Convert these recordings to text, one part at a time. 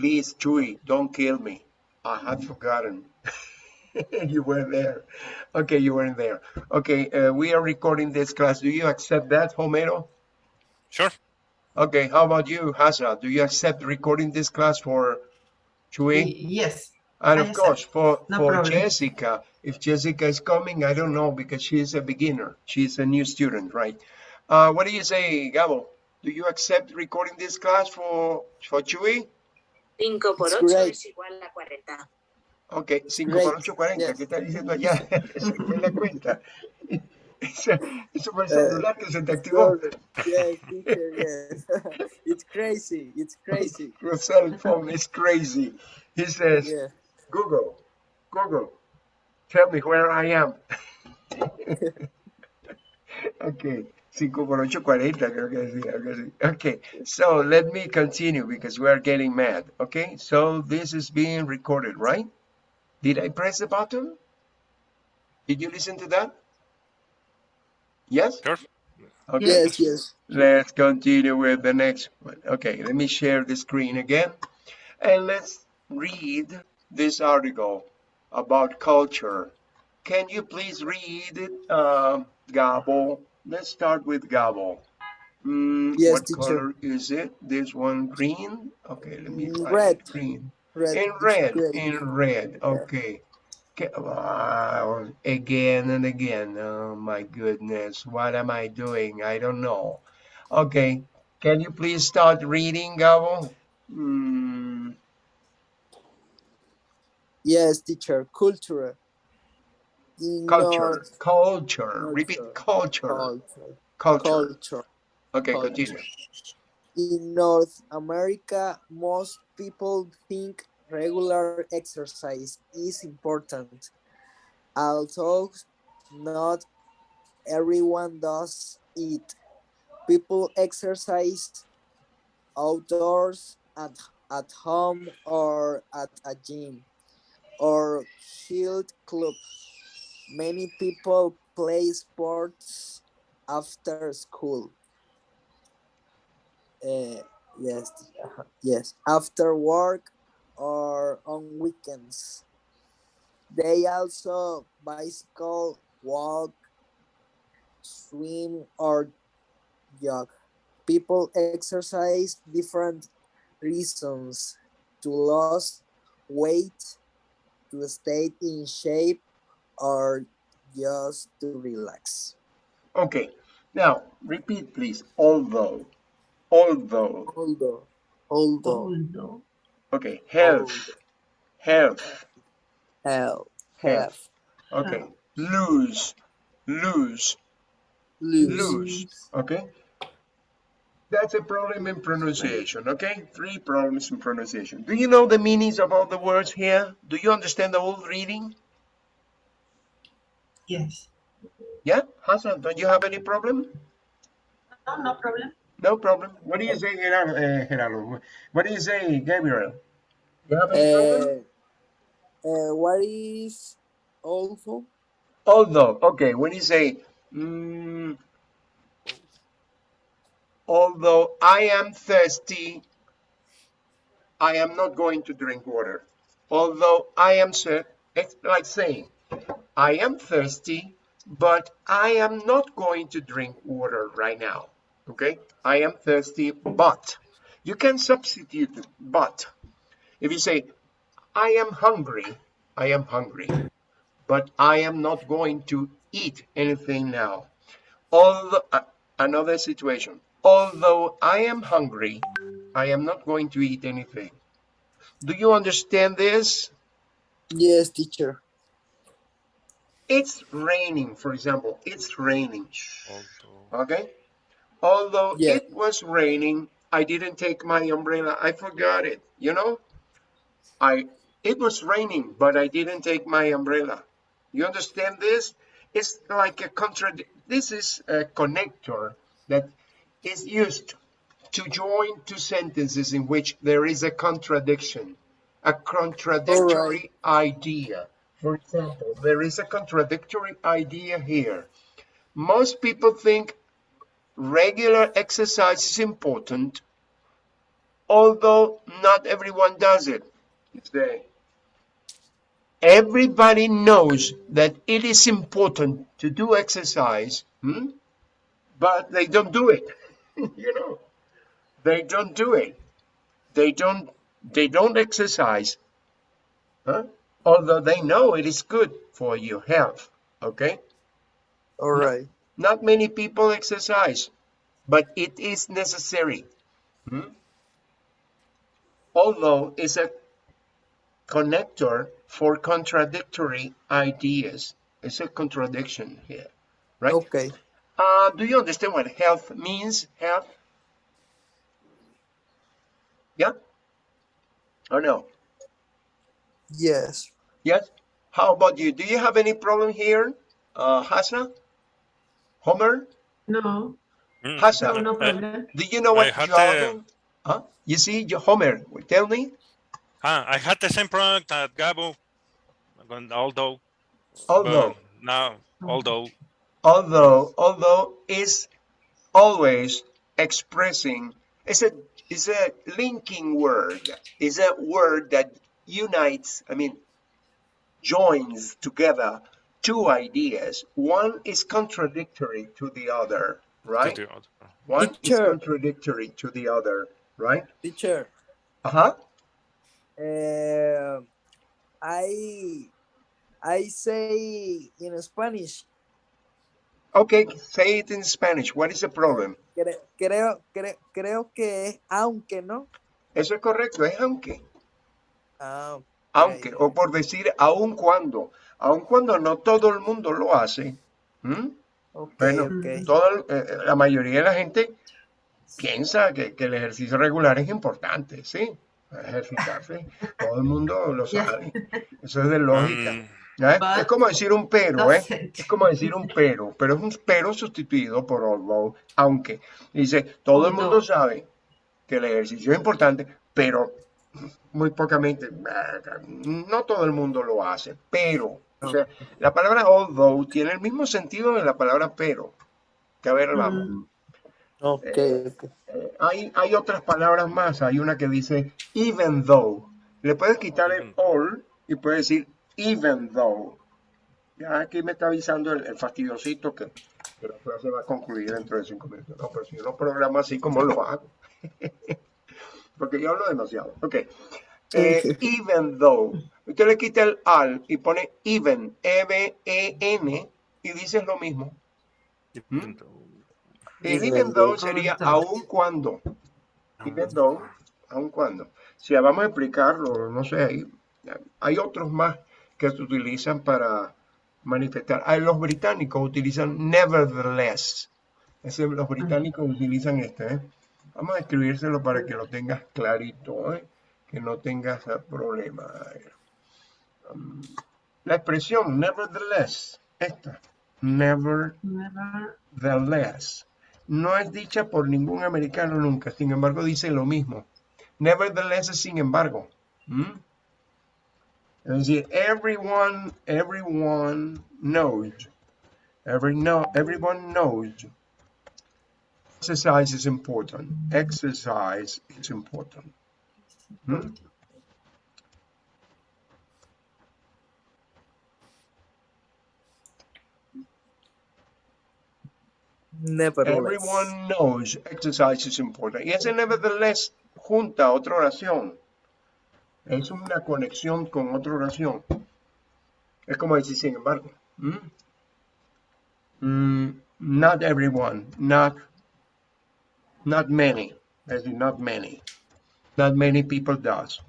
Please, Chewy, don't kill me. I had forgotten. you were there. Okay, you weren't there. Okay, uh, we are recording this class. Do you accept that, Homero? Sure. Okay, how about you, Hasa? Do you accept recording this class for Chewy? Yes. And I of course, for, No for problem. Jessica, if Jessica is coming, I don't know because she's a beginner. She's a new student, right? Uh, what do you say, Gabo? Do you accept recording this class for, for Chewy? 5 por 8 es igual a 40. Ok, 5 Great, por 8, 40. yes. ¿Qué está diciendo allá? Saqué la cuenta. Eso, eso fue el Eh, celular que se te activó. Sorry. Yes, teacher, yes. it's crazy. It's crazy. Your cell phone is crazy. He says, Yeah. Google, Google, tell me where I am. ok, 5 por 8, 40, creo que decía, algo así. Okay, so let me continue because we are getting mad. Okay, so this is being recorded, right? Did I press the button? Did you listen to that? Yes? Sure. Okay. Yes, yes. Let's continue with the next one. Okay, let me share the screen again. And let's read this article about culture. Can you please read it, uh, Gabo? Let's start with Gabo. Mm, Yes, what teacher. color is it? This one green? Okay, let me Mm, find red. green. Red. In it's red, in red, okay. Wow, again and again. Oh my goodness, what am I doing? I don't know. Okay, can you please start reading, Gabo? Hmm, Yes, teacher. Culture. In culture, culture, repeat culture, Culture. culture. Culture. Okay, culture. continue. In North America, most people think regular exercise is important. Although not everyone does it. People exercise outdoors at, at home or at a gym or health club. Many people play sports after school. Uh, yes, yes, after work or on weekends. They also bicycle, walk, swim, or jog. People exercise different reasons to lose weight, to stay in shape, or just to relax. Okay, now repeat, please. Although, although. Although, although, Although. Okay, health, health. health, Health. health, Okay, lose, lose, lose, lose. Okay. That's a problem in pronunciation, okay? Three problems in pronunciation. Do you know the meanings of all the words here? Do you understand the whole reading? Yes. Yeah? Hassan, don't you have any problem? No, no problem. No problem. What do you say, Gerardo? Uh, Gerardo? What do you say, Gabriel? You have any problem? Uh, uh, what is also? Although, okay, when you say, mm, although I am thirsty, I am not going to drink water. Although I am, thir- it's like saying, I am thirsty, but I am not going to drink water right now. Okay, I am thirsty, but you can substitute but. If you say, I am hungry, I am hungry but I am not going to eat anything now. Although, uh, another situation, although I am hungry, I am not going to eat anything. Do you understand this? Yes, teacher. It's raining, for example, it's raining, Although, okay? Although Yeah. it was raining, I didn't take my umbrella, I forgot it, you know? I, it was raining, but I didn't take my umbrella. You understand this? It's like a contrad. This is a connector that is used to join two sentences in which there is a contradiction, a contradictory idea. For example, there is a contradictory idea here. Most people think regular exercise is important, although not everyone does it. Everybody knows that it is important to do exercise, hmm? but they don't do it. you know, they don't do it. They don't. They don't exercise, huh? Although they know it is good for your health. Okay. All right. Not many people exercise, but it is necessary. Hmm? Although it's a connector for contradictory ideas. It's a contradiction here, right? Okay. Uh, do you understand what health means? Health? Yeah? Or no? Yes. Yes? How about you? Do you have any problem here, uh, Hasna? Homer? No, Mm, Hasna? no, no uh, problem. Do you know I what had jogging? Huh? You see, Homer, tell me. ah, I had the same problem at Gabo, although, Although, but now, although, although, although is always expressing, it's a, it's a linking word. It's a word that unites, I mean, joins together two ideas. One is contradictory to the other, right? to the other. One is contradictory to the other, right? Teacher. Uh-huh. Uh, I I say in Spanish. Okay, say it in Spanish. What is the problem? Creo, creo, cre- creo que es aunque no. Eso es correcto, es aunque. Ah, aunque, o por decir aun cuando, aun cuando no todo el mundo lo hace, bueno, todo, el- eh, la mayoría de la gente piensa que, que el ejercicio regular es importante, ¿sí? Ejercitarse, todo el mundo lo sabe, eso es de lógica. Mm, Es como decir un pero, ¿eh? Es como decir un pero, pero es un pero sustituido por although, aunque. Dice, todo el mundo sabe que el ejercicio es importante, pero muy pocamente, no todo el mundo lo hace, pero, o sea, la palabra although tiene el mismo sentido de la palabra pero, que a ver, vamos. Mm, Ok, Eh, ok. Eh, hay, hay otras palabras más, hay una que dice even though, le puedes quitar el all y puedes decir even though. Ya aquí me está avisando el, el fastidiosito que, que la clase va a concluir dentro de cinco minutos. No, pero si yo lo programo así como lo hago. Porque yo hablo demasiado. Ok. Eh, even though. Usted le quita el al y pone even, E-V-E-N, y dices lo mismo. even though- El Even even though though. sería aun cuando. Even though, aun cuando. Si vamos a explicarlo, no sé, hay, hay otros más que se utilizan para manifestar. Ah, los británicos utilizan nevertheless. Ese, los británicos utilizan este. ¿eh? Vamos a escribírselo para que lo tengas clarito, ¿eh? que no tengas problema. Um, la expresión nevertheless, esta. never. Nevertheless no es dicha por ningún americano nunca, sin embargo dice lo mismo. Nevertheless es sin embargo. Es decir, everyone, everyone knows. Every know, everyone knows. Exercise is important. Exercise is important. ¿Mm? Nevertheless. Everyone knows exercise is important. Y ese nevertheless junta otra oración. Es una conexión con otra oración. Es como decir, sin embargo. ¿Mm? Mm, not everyone, not, not many. Not many. Not many people does.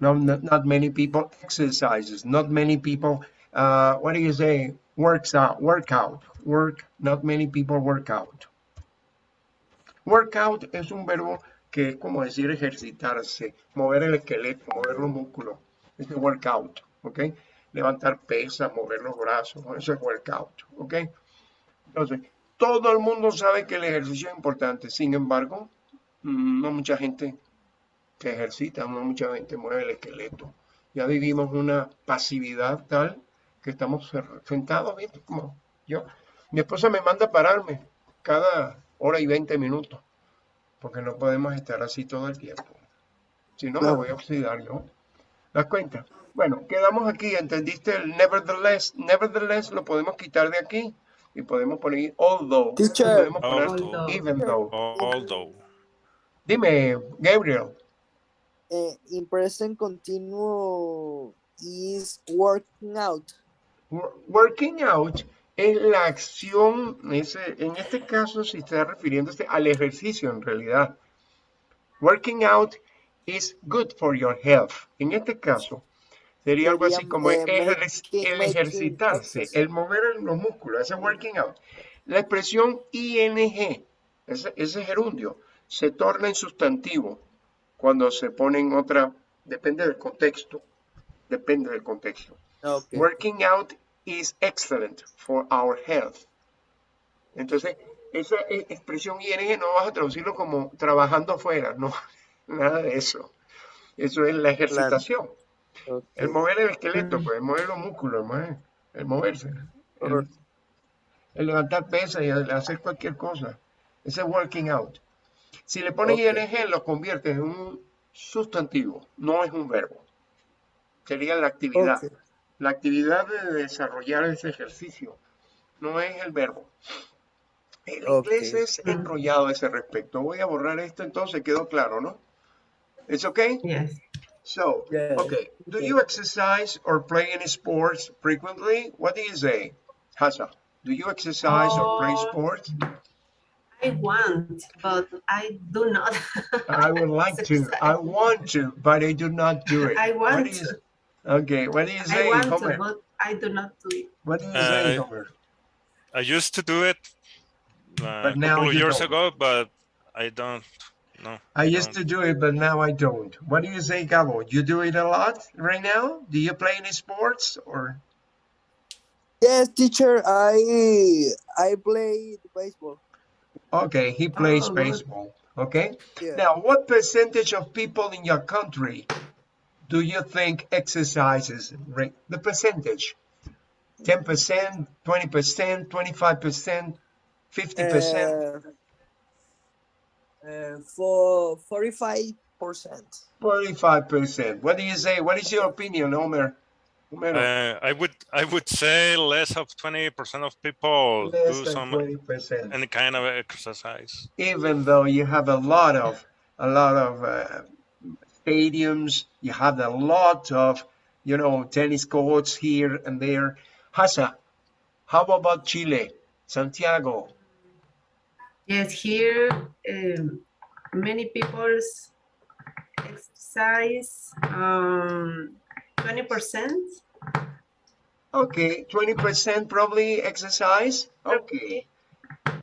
No, not, not many people exercises. Not many people, uh, what do you say? Works out, workout, work. Not many people work out. Workout es un verbo que es como decir ejercitarse, mover el esqueleto, mover los músculos. Es de workout, ¿ok? Levantar pesas, mover los brazos, eso es workout, ¿ok? Entonces, todo el mundo sabe que el ejercicio es importante, sin embargo, mm, no mucha gente que ejercita, no mucha gente mueve el esqueleto. Ya vivimos una pasividad tal que estamos sentados, ¿viste? Como yo. Mi esposa me manda a pararme cada hora y 20 minutos. porque no podemos estar así todo el tiempo. Si no, me voy a oxidar yo. ¿Das cuenta? Bueno, quedamos aquí. ¿Entendiste el nevertheless? Nevertheless lo podemos quitar de aquí y podemos poner although. Teacher. Podemos poner Although. even though. Although. Dime, Gabriel. Uh, in present continuo is working out. Wor- Working out es la acción, ese- en este caso se está refiriéndose al ejercicio en realidad. Working out is good for your health. En este caso sería algo así como el making ejercitarse, el mover los músculos, ese working out. La expresión ing, ese, ese gerundio, se torna en sustantivo cuando se pone en otra, depende del contexto, depende del contexto. Okay. Working out is excellent for our health. Entonces, esa e- expresión ing no vas a traducirlo como trabajando afuera, no, nada de eso. Eso es la ejercitación. Okay. El mover el esqueleto, pues, el mover los músculos, el, mover- el moverse. El, levantar pesas y hacer cualquier cosa. Ese es working out. Si le pones Ok. ing, lo conviertes en un sustantivo, no es un verbo. Sería la actividad. Ok. La actividad de desarrollar ese ejercicio no es el verbo. El Ok. inglés es enrollado a ese respecto. Voy a borrar esto entonces, quedó claro, ¿no? ¿Es okay? Yes. So, Yeah. okay. Do Okay. you exercise or play any sports frequently? What do you say, Hasa? Do you exercise or play Oh. sports? I want, but I do not. I would like to. I want to, but I do not do it. I want do you- to. Okay, what do you say, I want Homer? to, but I do not do it. What do you say, Uh, Homer? I used to do it uh, But a couple of years don't. ago, but I don't. No. I used don't. to do it, but now I don't. What do you say, Gabo? You do it a lot right now? Do you play any sports or? Yes, teacher. I I play baseball. Okay, he plays Oh, baseball. Okay. Yeah. Now, what percentage of people in your country do you think exercises? Right, the percentage. 10%, 20%, 25%, 50%, Uh, uh, for forty-five percent. 45%. What do you say? What is your opinion, Homer? Homero? Uh, I would I would say less of twenty percent of people Less do some 20%. any kind of exercise. even though you have a lot of a lot of uh, stadiums, you have a lot of you know tennis courts here and there. Hasa, how about Chile, Santiago? Yes, here um, many people exercise um, 20%. Okay, twenty percent probably exercise. Okay,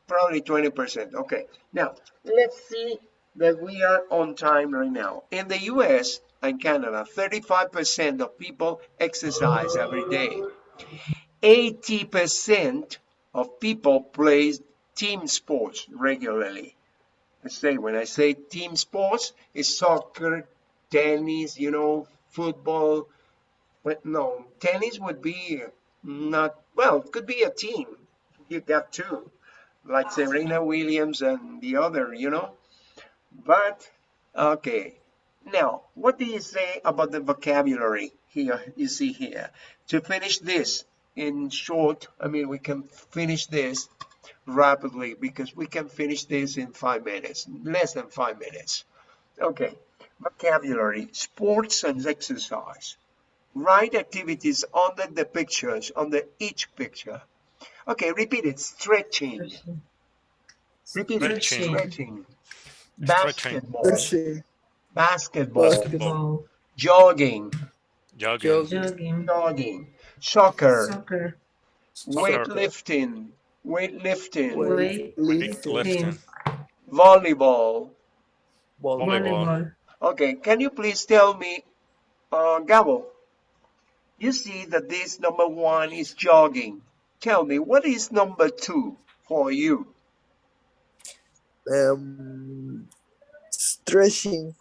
probably twenty percent. Okay, now let's see that we are on time right now. In the U.S. and Canada, thirty-five percent of people exercise every day. 80% of people play team sports regularly. I say, when I say team sports, it's soccer, tennis, you know, football. But no, tennis would be not, well, it could be a team. You got two, like Serena Williams and the other, you know. But, okay. Now, what do you say about the vocabulary here? You see here. To finish this in short, I mean, we can finish this rapidly because we can finish this in five minutes, less than five minutes. Okay, vocabulary, sports and exercise. Write activities under the pictures, under each picture. Okay, repeat it. Stretching. Repeat it. Stretching. Stretching. Stretching. Basketball. Stretching. Basketball. Basketball, Jogging. Jogging. Jog- jogging, Jogging. Soccer. soccer, Weightlifting. Weightlifting. weight, Weightlifting. Volleyball. Volleyball. volleyball. Okay, can you please tell me, uh, Gabo, you see that this number one is jogging. Tell me, what is number two for you? Um, stretching.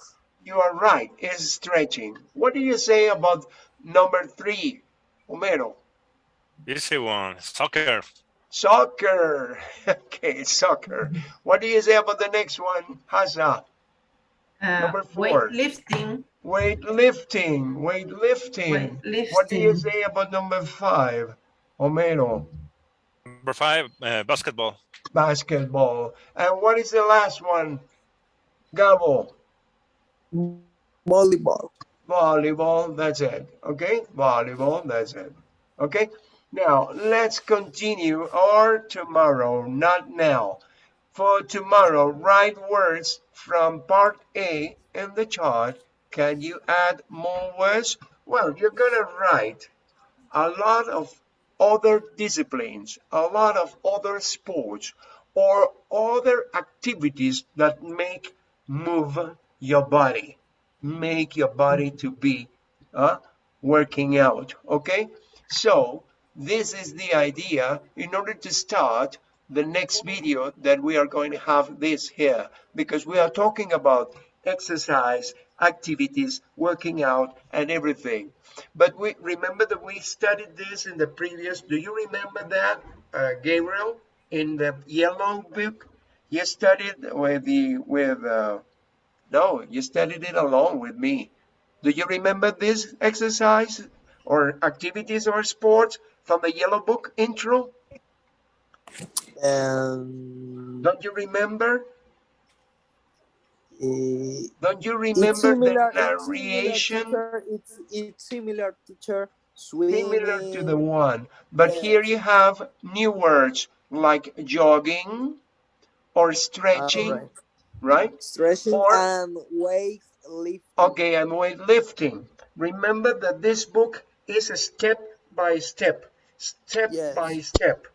You are right, it's stretching. What do you say about number three, Homero? Easy one. Soccer. Soccer. Okay, soccer. What do you say about the next one, Hasa? Uh, Number four. weightlifting. Weightlifting. Weightlifting. What do you say about number five, Homero? Number five, uh, basketball. Basketball. And what is the last one, Gabo? Volleyball. Volleyball, that's it. Okay, volleyball, that's it. Okay, now let's continue or tomorrow, not now. For tomorrow, write words from part A in the chart. Can you add more words? Well, you're gonna write a lot of other disciplines, a lot of other sports, or other activities that make move your body make your body to be uh, working out okay so this is the idea in order to start the next video that we are going to have this here because we are talking about exercise activities working out and everything. But we remember that we studied this in the previous do you remember that uh, gabriel in the yellow book? You studied with the with uh, no, you studied it along with me. Do you remember this exercise or activities or sports from the Yellow Book intro? And Don't you remember? eh, Don't you remember similar, the it's similar, teacher. It's it's similar, teacher. Swimming. Similar to the one, but here you have new words like jogging or stretching, Alright. right? Stretching Or- and weight lifting. Okay, and weight lifting. Remember that this book is a step by step, step Yes. by step.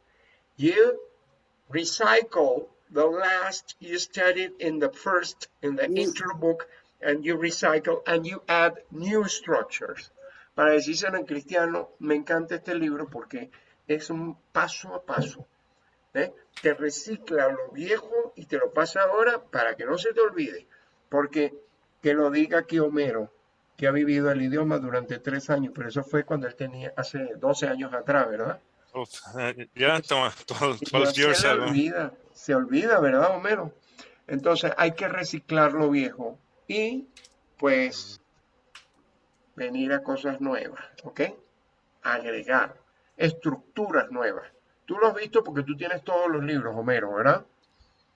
You recycle the last you studied in the first, in the Mm. intro book, and you recycle and you add new structures. Para decírselo en cristiano, me encanta este libro porque es un paso a paso. ¿eh? Te recicla lo viejo y te lo pasa ahora para que no se te olvide. Porque que lo diga aquí Homero, que ha vivido el idioma durante tres años, pero eso fue cuando él tenía hace 12 años atrás, ¿verdad? Oof, uh, yeah, tw- tw- Y 12 ya years se le ago. olvida, se olvida, ¿verdad, Homero? Entonces hay que reciclar lo viejo y pues venir a cosas nuevas, ¿ok? Agregar estructuras nuevas. Tú lo has visto porque tú tienes todos los libros, Homero, ¿verdad?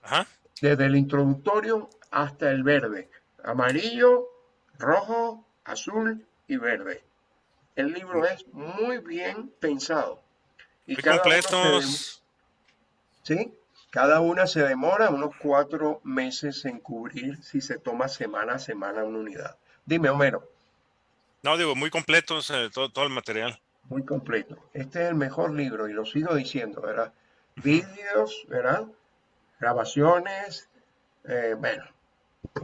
Ajá. desde el introductorio hasta el verde, amarillo, rojo, azul y verde. El libro es muy bien pensado. Y Muy cada completos. ¿sí? Cada una se demora unos cuatro meses en cubrir si se toma semana a semana una unidad. Dime, Homero, No, digo, muy completos eh, todo, todo el material. muy completo. Este es el mejor libro y lo sigo diciendo, ¿verdad? Vídeos, ¿verdad? Grabaciones, eh, bueno,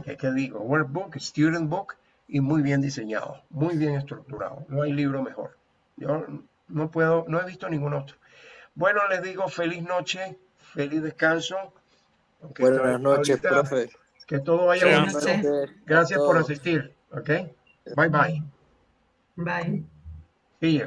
¿qué, qué digo? Workbook, student book y muy bien diseñado, muy bien estructurado. No hay libro mejor. Yo no puedo, no he visto ningún otro. Bueno, les digo feliz noche, feliz descanso. Buenas noches, ahorita- profe. Que todo vaya a Gracias por asistir. ¿Ok? Bye bye. Bye. See ya.